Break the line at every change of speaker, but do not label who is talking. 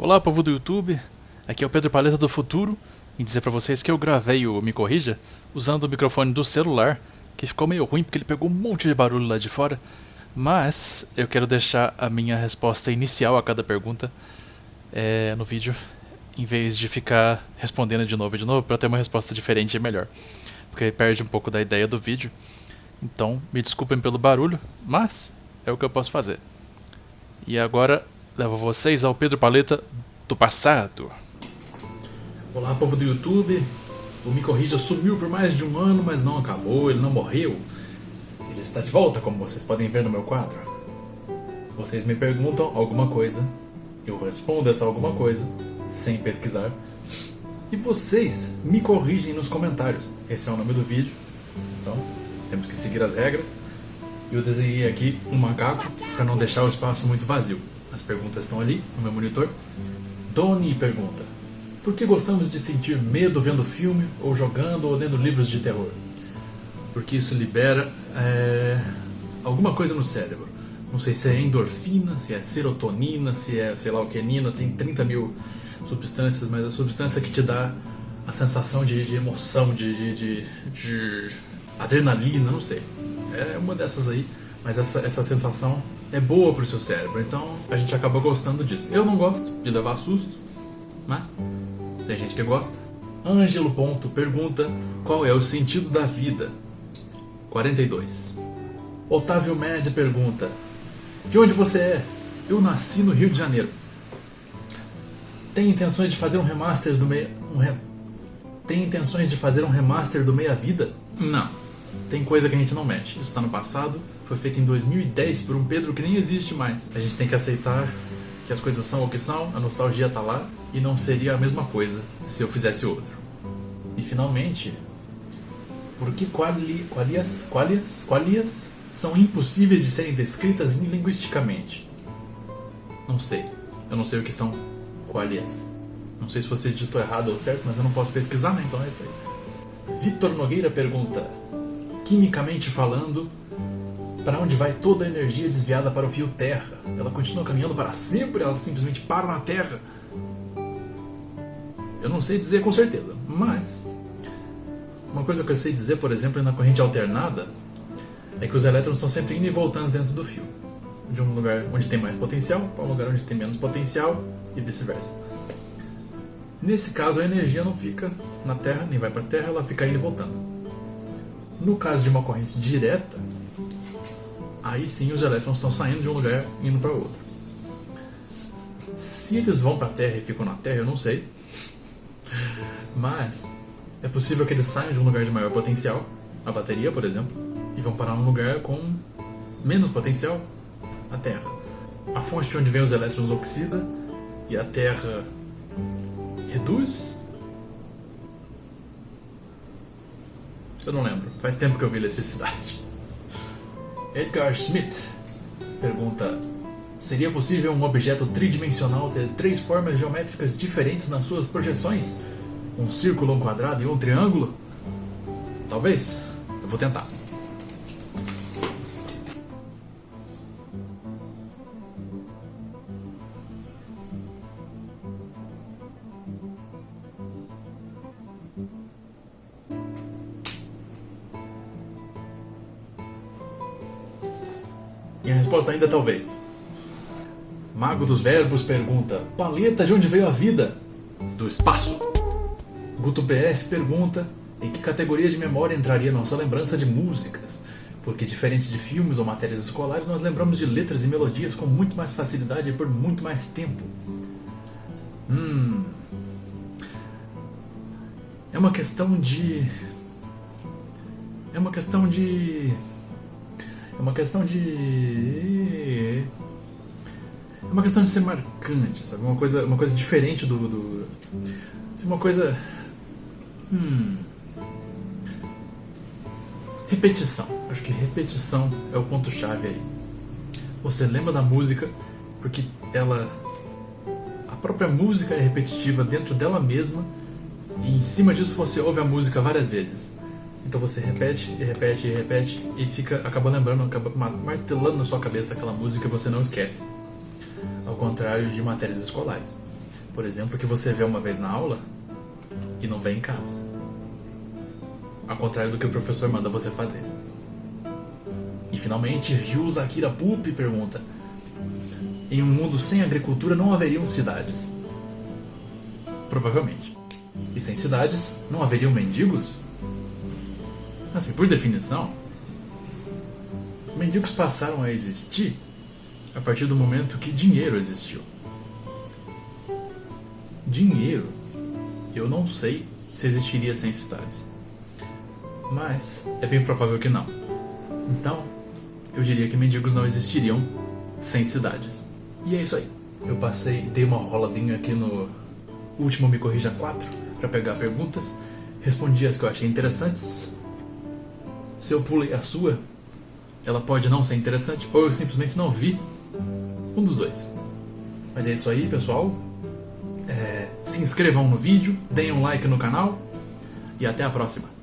Olá, povo do YouTube. Aqui é o Pedro Paleta do Futuro e dizer pra vocês que eu gravei o Me Corrija usando o microfone do celular, que ficou meio ruim porque ele pegou um monte de barulho lá de fora. Mas eu quero deixar a minha resposta inicial a cada pergunta é, no vídeo, em vez de ficar respondendo de novo e de novo, para ter uma resposta diferente e melhor. Porque perde um pouco da ideia do vídeo. Então, me desculpem pelo barulho, mas é o que eu posso fazer. E agora levo vocês ao Pedro Paleta do passado.
Olá, povo do YouTube. O Me Corrija sumiu por mais de um ano, mas não acabou, ele não morreu. Ele está de volta, como vocês podem ver no meu quadro. Vocês me perguntam alguma coisa, eu respondo essa alguma coisa, sem pesquisar. E vocês me corrigem nos comentários. Esse é o nome do vídeo. Então, temos que seguir as regras. Eu desenhei aqui um macaco para não deixar o espaço muito vazio. As perguntas estão ali no meu monitor. Doni pergunta: Por que gostamos de sentir medo vendo filme, ou jogando, ou lendo livros de terror? Porque isso libera é, alguma coisa no cérebro. Não sei se é endorfina, se é serotonina, se é sei lá o que, nina, tem 30 mil substâncias, mas a substância que te dá a sensação de, de emoção, de, de, de, de adrenalina, não sei. É uma dessas aí, mas essa, essa sensação é boa pro seu cérebro, então a gente acaba gostando disso. Eu não gosto de levar susto, mas tem gente que gosta. Ângelo Ponto pergunta qual é o sentido da vida. 42. Otávio Med pergunta: De onde você é? Eu nasci no Rio de Janeiro. Tem intenções de fazer um remaster do meia. Um re... Tem intenções de fazer um remaster do Meia Vida? Não. Tem coisa que a gente não mexe. Isso está no passado, foi feito em 2010 por um Pedro que nem existe mais. A gente tem que aceitar que as coisas são o que são, a nostalgia tá lá e não seria a mesma coisa se eu fizesse outro. E finalmente, por que quali, qualias, qualias, qualias são impossíveis de serem descritas linguisticamente? Não sei. Eu não sei o que são qualias. Não sei se você digitou errado ou certo, mas eu não posso pesquisar, né? Então é isso aí. Vitor Nogueira pergunta: Quimicamente falando, para onde vai toda a energia desviada para o fio Terra? Ela continua caminhando para sempre? Ela simplesmente para na Terra? Eu não sei dizer com certeza, mas uma coisa que eu sei dizer, por exemplo, na corrente alternada é que os elétrons estão sempre indo e voltando dentro do fio, de um lugar onde tem mais potencial para um lugar onde tem menos potencial e vice-versa. Nesse caso, a energia não fica na Terra, nem vai para a Terra, ela fica indo e voltando. No caso de uma corrente direta, aí sim os elétrons estão saindo de um lugar e indo para outro. Se eles vão para a Terra e ficam na Terra, eu não sei. Mas é possível que eles saiam de um lugar de maior potencial, a bateria, por exemplo, e vão parar num lugar com menos potencial, a Terra. A fonte de onde vem os elétrons oxida e a Terra reduz. Eu não lembro, faz tempo que eu vi eletricidade. Edgar Schmidt pergunta: Seria possível um objeto tridimensional ter três formas geométricas diferentes nas suas projeções? Um círculo, um quadrado e um triângulo? Talvez. Eu vou tentar. Minha resposta ainda talvez. Mago dos Verbos pergunta: Paleta, de onde veio a vida? Do espaço. Guto BF pergunta: Em que categoria de memória entraria nossa lembrança de músicas? Porque, diferente de filmes ou matérias escolares, nós lembramos de letras e melodias com muito mais facilidade e por muito mais tempo. Hum. É uma questão de. É uma questão de. É uma questão de. É uma questão de ser marcante, sabe? Uma coisa, uma coisa diferente do. do uma coisa. Hum. Repetição. Acho que repetição é o ponto-chave aí. Você lembra da música porque ela. A própria música é repetitiva dentro dela mesma e em cima disso você ouve a música várias vezes. Então você repete e repete e repete e fica acaba lembrando, acaba martelando na sua cabeça aquela música que você não esquece. Ao contrário de matérias escolares. Por exemplo, que você vê uma vez na aula e não vê em casa. Ao contrário do que o professor manda você fazer. E finalmente, Ryuza Akira Pupi pergunta: Em um mundo sem agricultura não haveriam cidades? Provavelmente. E sem cidades não haveriam mendigos? Assim, por definição, mendigos passaram a existir a partir do momento que dinheiro existiu. Dinheiro, eu não sei se existiria sem cidades. Mas é bem provável que não. Então, eu diria que mendigos não existiriam sem cidades. E é isso aí. Eu passei, dei uma roladinha aqui no último Me Corrija 4 para pegar perguntas, respondi as que eu achei interessantes. Se eu pulei a sua, ela pode não ser interessante ou eu simplesmente não vi. Um dos dois. Mas é isso aí, pessoal. É, se inscrevam no vídeo, deem um like no canal e até a próxima.